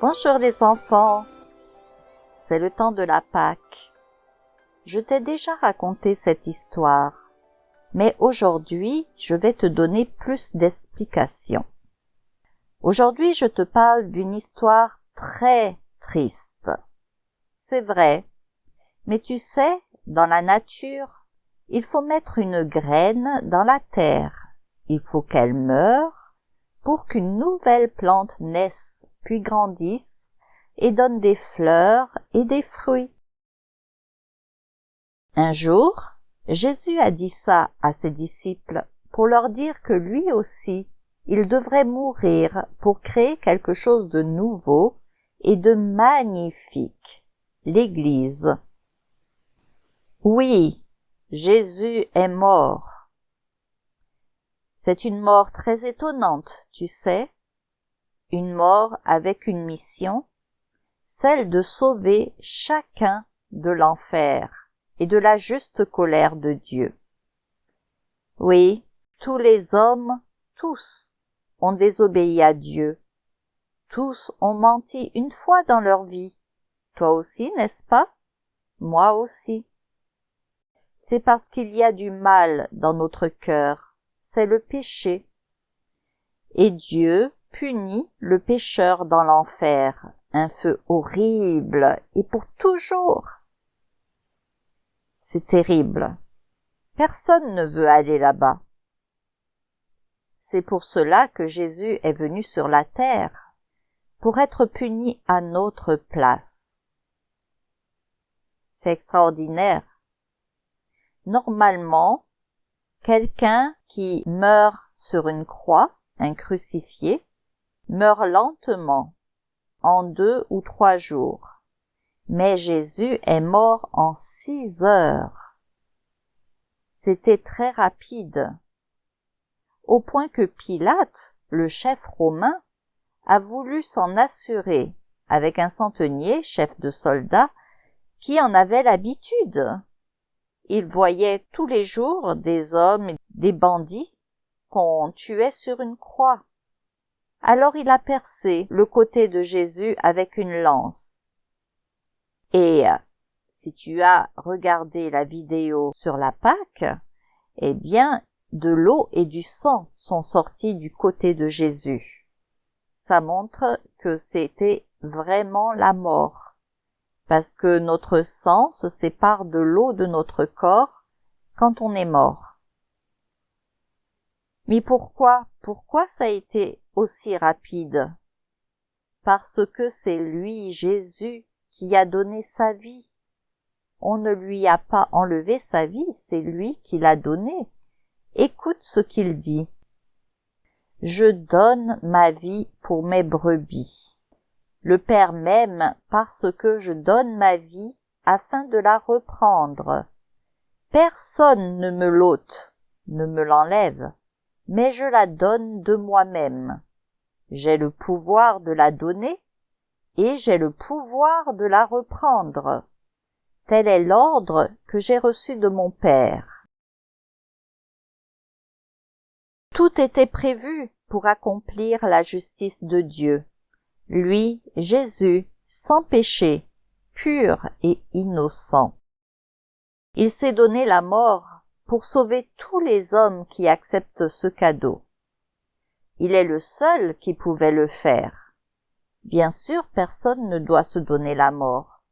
Bonjour les enfants, c'est le temps de la Pâque. Je t'ai déjà raconté cette histoire, mais aujourd'hui je vais te donner plus d'explications. Aujourd'hui je te parle d'une histoire très triste. C'est vrai, mais tu sais, dans la nature, il faut mettre une graine dans la terre. Il faut qu'elle meure pour qu'une nouvelle plante naisse puis grandisse et donne des fleurs et des fruits. Un jour, Jésus a dit ça à ses disciples pour leur dire que lui aussi, il devrait mourir pour créer quelque chose de nouveau et de magnifique, l'Église. Oui, Jésus est mort. C'est une mort très étonnante, tu sais, une mort avec une mission, celle de sauver chacun de l'enfer et de la juste colère de Dieu. Oui, tous les hommes, tous, ont désobéi à Dieu. Tous ont menti une fois dans leur vie. Toi aussi, n'est-ce pas? Moi aussi. C'est parce qu'il y a du mal dans notre cœur. C'est le péché. Et Dieu punit le pécheur dans l'enfer, un feu horrible et pour toujours. C'est terrible. Personne ne veut aller là-bas. C'est pour cela que Jésus est venu sur la terre, pour être puni à notre place. C'est extraordinaire. Normalement, quelqu'un qui meurt sur une croix, un crucifié, meurt lentement, en deux ou trois jours. Mais Jésus est mort en six heures. C'était très rapide, au point que Pilate, le chef romain, a voulu s'en assurer avec un centenier, chef de soldats, qui en avait l'habitude. Il voyait tous les jours des hommes, des bandits qu'on tuait sur une croix. Alors il a percé le côté de Jésus avec une lance. Et si tu as regardé la vidéo sur la Pâque, eh bien, de l'eau et du sang sont sortis du côté de Jésus. Ça montre que c'était vraiment la mort, parce que notre sang se sépare de l'eau de notre corps quand on est mort. Mais pourquoi, pourquoi ça a été aussi rapide? Parce que c'est lui, Jésus, qui a donné sa vie. On ne lui a pas enlevé sa vie, c'est lui qui l'a donnée. Écoute ce qu'il dit. Je donne ma vie pour mes brebis. Le Père m'aime parce que je donne ma vie afin de la reprendre. Personne ne me l'ôte, ne me l'enlève, mais je la donne de moi-même. J'ai le pouvoir de la donner et j'ai le pouvoir de la reprendre. Tel est l'ordre que j'ai reçu de mon Père. Tout était prévu pour accomplir la justice de Dieu. Lui, Jésus, sans péché, pur et innocent. Il s'est donné la mort pour sauver tous les hommes qui acceptent ce cadeau. Il est le seul qui pouvait le faire. Bien sûr, personne ne doit se donner la mort.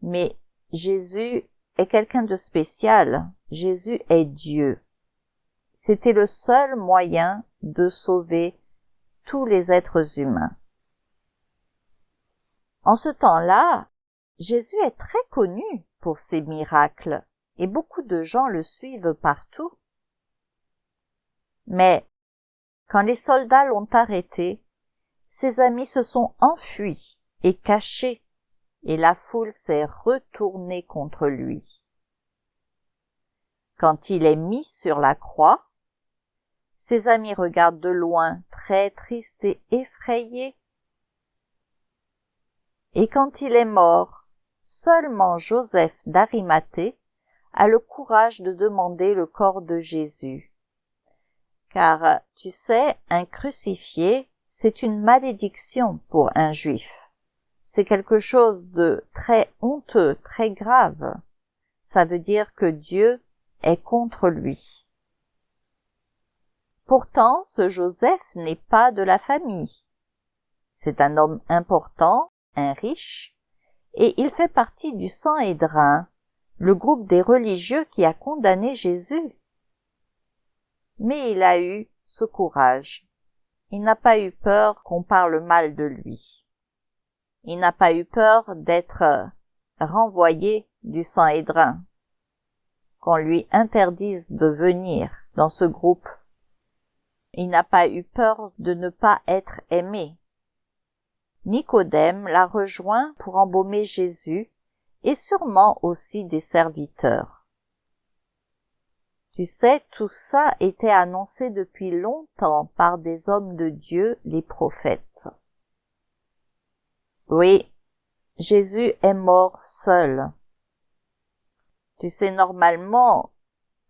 Mais Jésus est quelqu'un de spécial. Jésus est Dieu. C'était le seul moyen de sauver tous les êtres humains. En ce temps-là, Jésus est très connu pour ses miracles et beaucoup de gens le suivent partout. Mais quand les soldats l'ont arrêté, ses amis se sont enfuis et cachés, et la foule s'est retournée contre lui. Quand il est mis sur la croix, ses amis regardent de loin, très tristes et effrayés. Et quand il est mort, seulement Joseph d'Arimathée a le courage de demander le corps de Jésus. Car, tu sais, un crucifié, c'est une malédiction pour un juif. c'est quelque chose de très honteux, très grave. Ça veut dire que Dieu est contre lui. Pourtant, ce Joseph n'est pas de la famille. C'est un homme important, un riche, et il fait partie du sang Hédrin, le groupe des religieux qui a condamné Jésus. Mais il a eu ce courage. Il n'a pas eu peur qu'on parle mal de lui. Il n'a pas eu peur d'être renvoyé du sang Hédrin, qu'on lui interdise de venir dans ce groupe il n'a pas eu peur de ne pas être aimé. Nicodème l'a rejoint pour embaumer Jésus et sûrement aussi des serviteurs. Tu sais, tout ça était annoncé depuis longtemps par des hommes de Dieu, les prophètes. Oui, Jésus est mort seul. Tu sais, normalement,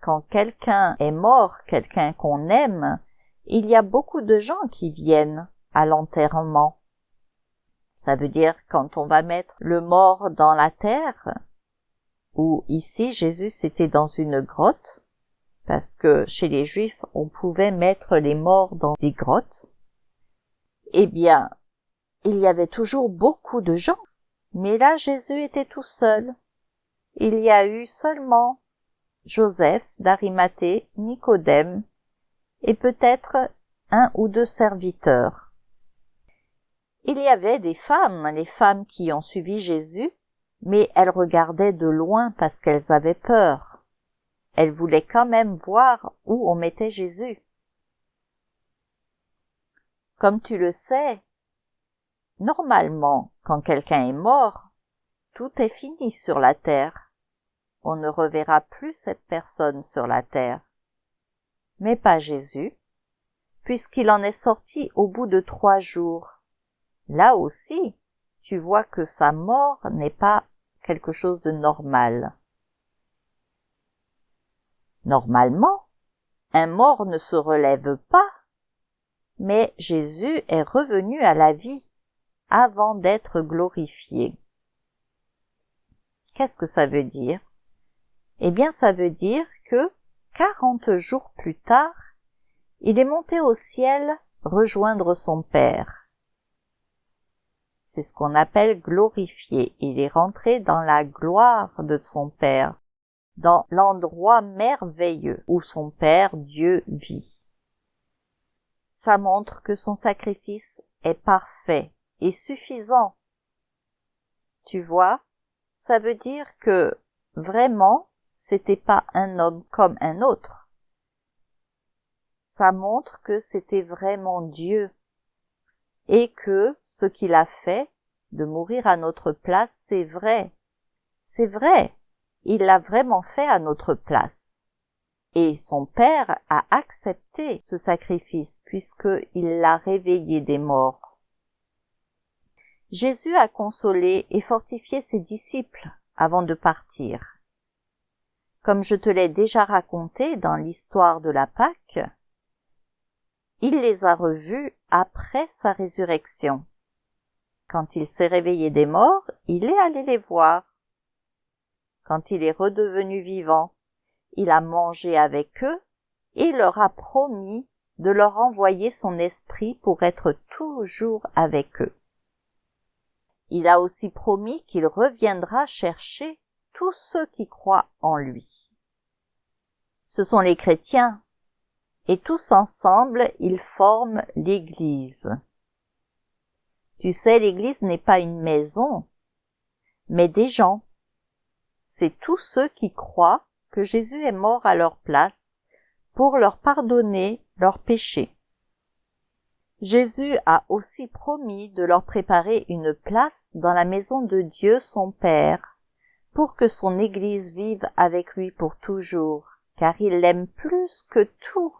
quand quelqu'un est mort, quelqu'un qu'on aime, il y a beaucoup de gens qui viennent à l'enterrement. Ça veut dire quand on va mettre le mort dans la terre, ou ici Jésus était dans une grotte, parce que chez les Juifs on pouvait mettre les morts dans des grottes, eh bien, il y avait toujours beaucoup de gens. Mais là Jésus était tout seul. Il y a eu seulement Joseph d'Arimathée, Nicodème et peut-être un ou deux serviteurs. Il y avait des femmes, les femmes qui ont suivi Jésus, mais elles regardaient de loin parce qu'elles avaient peur. Elles voulaient quand même voir où on mettait Jésus. Comme tu le sais, normalement, quand quelqu'un est mort, tout est fini sur la terre. On ne reverra plus cette personne sur la terre mais pas Jésus, puisqu'il en est sorti au bout de trois jours. Là aussi, tu vois que sa mort n'est pas quelque chose de normal. Normalement, un mort ne se relève pas, mais Jésus est revenu à la vie avant d'être glorifié. Qu'est-ce que ça veut dire? Eh bien, ça veut dire que quarante jours plus tard, il est monté au ciel rejoindre son Père. C'est ce qu'on appelle glorifier. Il est rentré dans la gloire de son Père, dans l'endroit merveilleux où son Père Dieu vit. Ça montre que son sacrifice est parfait et suffisant. Tu vois, ça veut dire que vraiment c'était pas un homme comme un autre. Ça montre que c'était vraiment Dieu et que ce qu'il a fait de mourir à notre place, c'est vrai. C'est vrai. Il l'a vraiment fait à notre place. Et son père a accepté ce sacrifice puisqu'il l'a réveillé des morts. Jésus a consolé et fortifié ses disciples avant de partir. Comme je te l'ai déjà raconté dans l'histoire de la Pâque, il les a revus après sa résurrection. Quand il s'est réveillé des morts, il est allé les voir. Quand il est redevenu vivant, il a mangé avec eux et leur a promis de leur envoyer son esprit pour être toujours avec eux. Il a aussi promis qu'il reviendra chercher tous ceux qui croient en lui. Ce sont les chrétiens, et tous ensemble ils forment l'Église. Tu sais, l'Église n'est pas une maison, mais des gens. C'est tous ceux qui croient que Jésus est mort à leur place pour leur pardonner leurs péchés. Jésus a aussi promis de leur préparer une place dans la maison de Dieu son Père, pour que son Église vive avec lui pour toujours, car il l'aime plus que tout.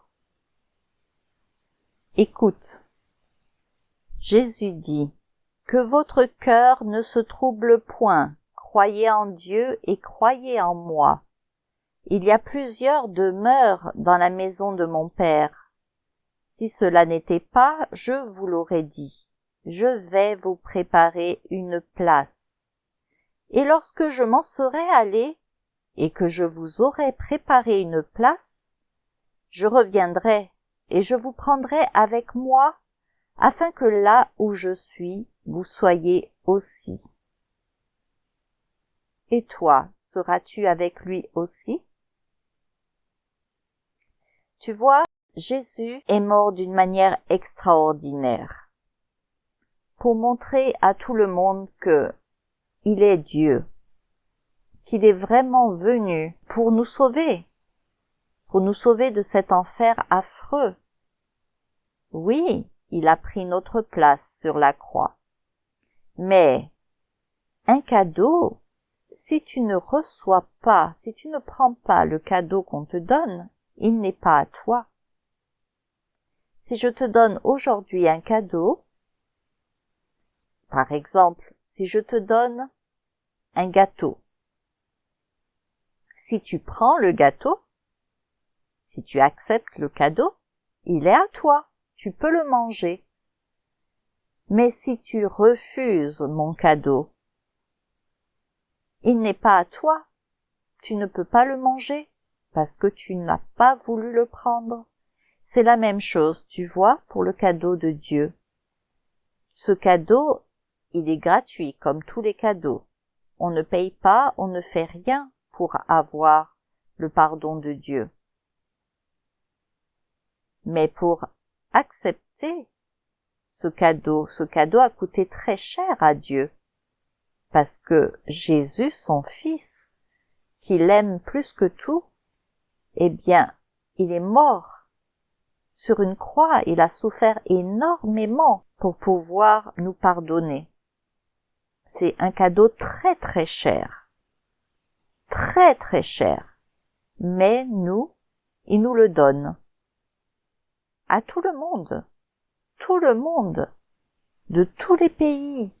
Écoute. Jésus dit, Que votre cœur ne se trouble point, croyez en Dieu et croyez en moi. Il y a plusieurs demeures dans la maison de mon Père. Si cela n'était pas, je vous l'aurais dit. je vais vous préparer une place. Et lorsque je m'en serai allé, et que je vous aurai préparé une place, je reviendrai et je vous prendrai avec moi, afin que là où je suis, vous soyez aussi. Et toi, seras-tu avec lui aussi? Tu vois, Jésus est mort d'une manière extraordinaire pour montrer à tout le monde que il est Dieu, qu'il est vraiment venu pour nous sauver, pour nous sauver de cet enfer affreux. Oui, il a pris notre place sur la croix. Mais un cadeau, si tu ne reçois pas, si tu ne prends pas le cadeau qu'on te donne, il n'est pas à toi. Si je te donne aujourd'hui un cadeau, par exemple, si je te donne un gâteau, si tu prends le gâteau, si tu acceptes le cadeau, il est à toi, tu peux le manger. Mais si tu refuses mon cadeau, il n'est pas à toi, tu ne peux pas le manger parce que tu n'as pas voulu le prendre. C'est la même chose, tu vois, pour le cadeau de Dieu. Ce cadeau, il est gratuit comme tous les cadeaux. On ne paye pas, on ne fait rien pour avoir le pardon de Dieu. Mais pour accepter ce cadeau, ce cadeau a coûté très cher à Dieu, parce que Jésus, son Fils, qu'il aime plus que tout, eh bien, il est mort sur une croix, il a souffert énormément pour pouvoir nous pardonner. C'est un cadeau très très cher. Très très cher. Mais nous, il nous le donne. À tout le monde. Tout le monde. De tous les pays.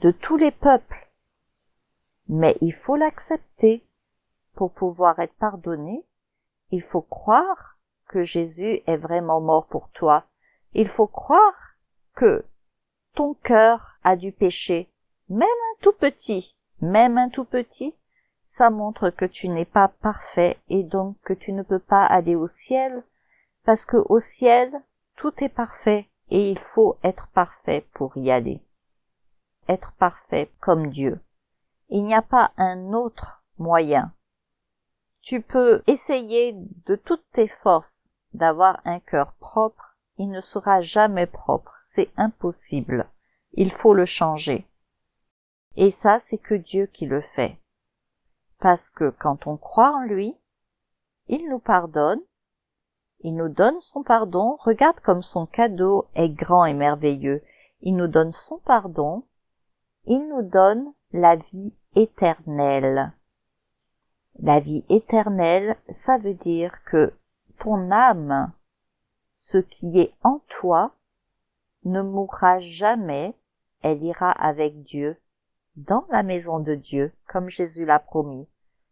De tous les peuples. Mais il faut l'accepter. Pour pouvoir être pardonné, il faut croire que Jésus est vraiment mort pour toi. Il faut croire que ton cœur a du péché, même un tout petit, même un tout petit, ça montre que tu n'es pas parfait et donc que tu ne peux pas aller au ciel, parce que au ciel, tout est parfait et il faut être parfait pour y aller. Être parfait comme Dieu. Il n'y a pas un autre moyen. Tu peux essayer de toutes tes forces d'avoir un cœur propre il ne sera jamais propre, c'est impossible. Il faut le changer. Et ça, c'est que Dieu qui le fait. Parce que quand on croit en lui, il nous pardonne, il nous donne son pardon, regarde comme son cadeau est grand et merveilleux. Il nous donne son pardon, il nous donne la vie éternelle. La vie éternelle, ça veut dire que ton âme ce qui est en toi ne mourra jamais, elle ira avec Dieu, dans la maison de Dieu, comme Jésus l'a promis.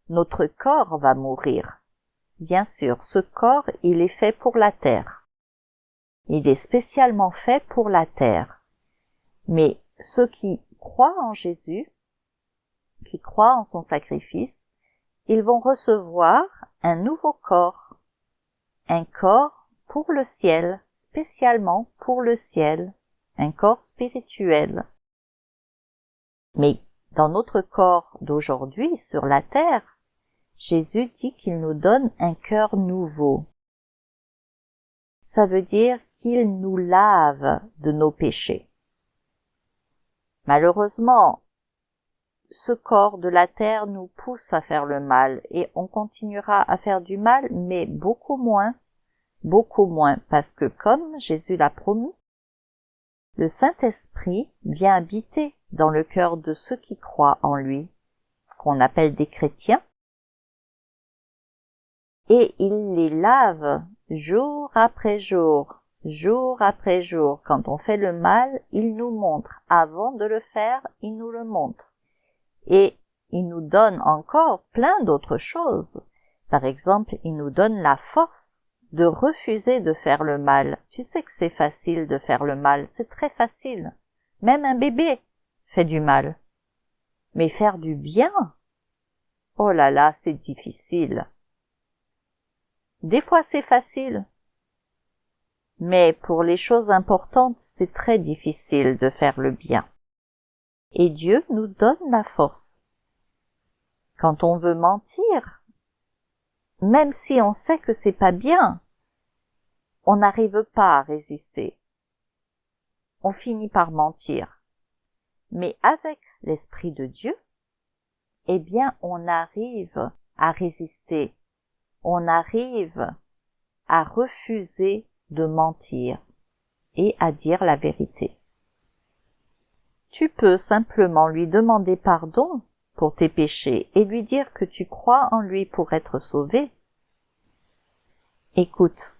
Notre corps va mourir. Bien sûr, ce corps, il est fait pour la terre. Il est spécialement fait pour la terre. Mais ceux qui croient en Jésus, qui croient en son sacrifice, ils vont recevoir un nouveau corps, un corps pour le ciel, spécialement pour le ciel, un corps spirituel. Mais dans notre corps d'aujourd'hui sur la terre, Jésus dit qu'il nous donne un cœur nouveau. Ça veut dire qu'il nous lave de nos péchés. Malheureusement, ce corps de la terre nous pousse à faire le mal et on continuera à faire du mal, mais beaucoup moins beaucoup moins parce que comme Jésus l'a promis, le Saint-Esprit vient habiter dans le cœur de ceux qui croient en lui, qu'on appelle des chrétiens, et il les lave jour après jour, jour après jour. Quand on fait le mal, il nous montre. Avant de le faire, il nous le montre. Et il nous donne encore plein d'autres choses. Par exemple, il nous donne la force de refuser de faire le mal. Tu sais que c'est facile de faire le mal, c'est très facile. Même un bébé fait du mal. Mais faire du bien? Oh là là, c'est difficile. Des fois c'est facile. Mais pour les choses importantes, c'est très difficile de faire le bien. Et Dieu nous donne la force. Quand on veut mentir, même si on sait que c'est pas bien, on n'arrive pas à résister. On finit par mentir. Mais avec l'Esprit de Dieu, eh bien, on arrive à résister. On arrive à refuser de mentir et à dire la vérité. Tu peux simplement lui demander pardon pour tes péchés et lui dire que tu crois en lui pour être sauvé. Écoute.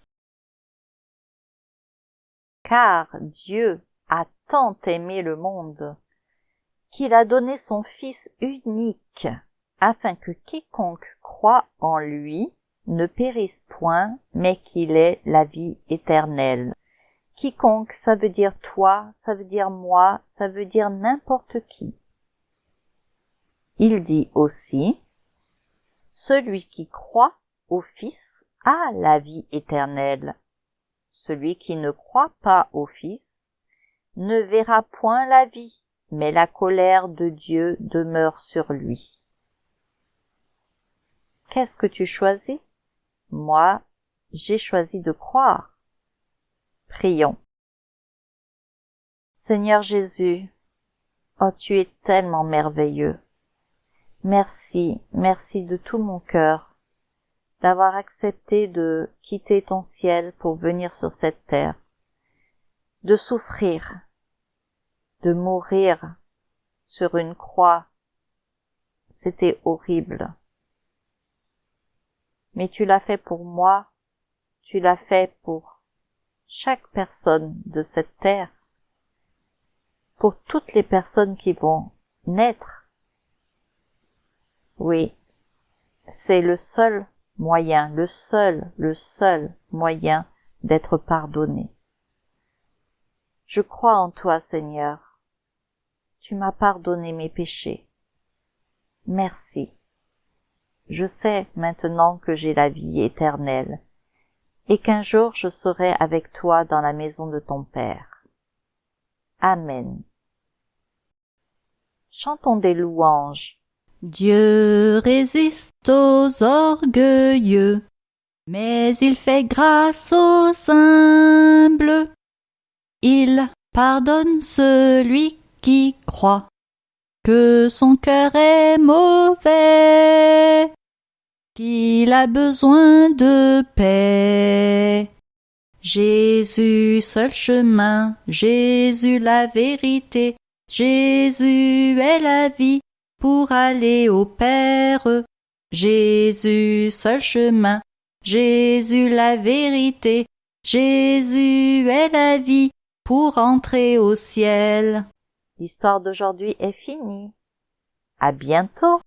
Car Dieu a tant aimé le monde qu'il a donné son Fils unique, afin que quiconque croit en lui ne périsse point, mais qu'il ait la vie éternelle. Quiconque, ça veut dire toi, ça veut dire moi, ça veut dire n'importe qui. Il dit aussi, celui qui croit au Fils a la vie éternelle. Celui qui ne croit pas au Fils ne verra point la vie, mais la colère de Dieu demeure sur lui. Qu'est-ce que tu choisis? Moi, j'ai choisi de croire. Prions. Seigneur Jésus, oh tu es tellement merveilleux. Merci, merci de tout mon cœur d'avoir accepté de quitter ton ciel pour venir sur cette terre, de souffrir, de mourir sur une croix. C'était horrible. Mais tu l'as fait pour moi, tu l'as fait pour chaque personne de cette terre, pour toutes les personnes qui vont naître. Oui, c'est le seul moyen, le seul, le seul moyen d'être pardonné. Je crois en toi, Seigneur tu m'as pardonné mes péchés. Merci. Je sais maintenant que j'ai la vie éternelle, et qu'un jour je serai avec toi dans la maison de ton Père. Amen. Chantons des louanges. Dieu résiste aux orgueilleux, mais il fait grâce aux humbles. Il pardonne celui qui croit que son cœur est mauvais, qu'il a besoin de paix. Jésus seul chemin, Jésus la vérité, Jésus est la vie pour aller au Père. Jésus seul chemin, Jésus la vérité, Jésus est la vie pour entrer au ciel. L'histoire d'aujourd'hui est finie. À bientôt.